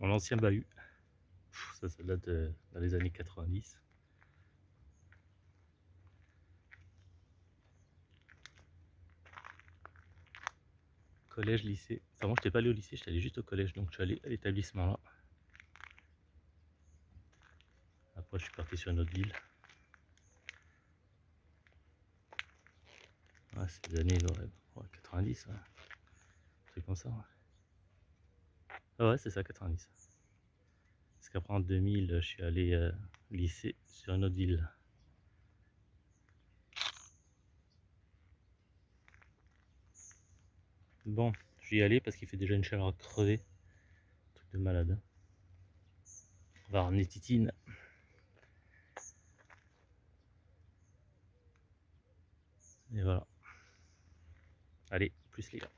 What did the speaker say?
mon ancien bahut. Ça, ça date de, dans les années 90. Collège, lycée. Enfin, moi, je n'étais pas allé au lycée, j'étais allé juste au collège, donc je suis allé à l'établissement là. Après, je suis parti sur une autre ville. Ouais, c'est années ouais, 90, ouais. truc comme ça. Ah ouais, c'est ça, 90. Parce qu'après en 2000, je suis allé euh, lycée sur une autre ville. Bon, je vais y aller parce qu'il fait déjà une chaleur crevée. Truc de malade. Hein. On va ramener Titine. Et voilà. Allez, plus les gars.